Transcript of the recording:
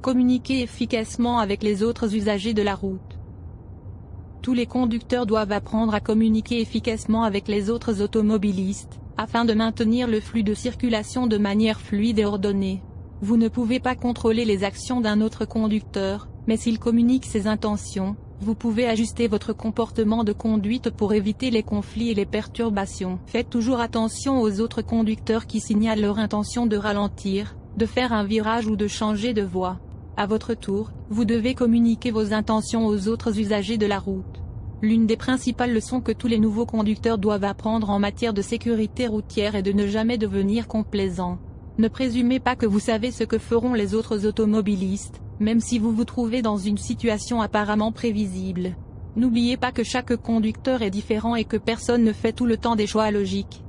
Communiquer efficacement avec les autres usagers de la route. Tous les conducteurs doivent apprendre à communiquer efficacement avec les autres automobilistes, afin de maintenir le flux de circulation de manière fluide et ordonnée. Vous ne pouvez pas contrôler les actions d'un autre conducteur, mais s'il communique ses intentions, vous pouvez ajuster votre comportement de conduite pour éviter les conflits et les perturbations. Faites toujours attention aux autres conducteurs qui signalent leur intention de ralentir, de faire un virage ou de changer de voie. À votre tour, vous devez communiquer vos intentions aux autres usagers de la route. L'une des principales leçons que tous les nouveaux conducteurs doivent apprendre en matière de sécurité routière est de ne jamais devenir complaisant. Ne présumez pas que vous savez ce que feront les autres automobilistes, même si vous vous trouvez dans une situation apparemment prévisible. N'oubliez pas que chaque conducteur est différent et que personne ne fait tout le temps des choix logiques.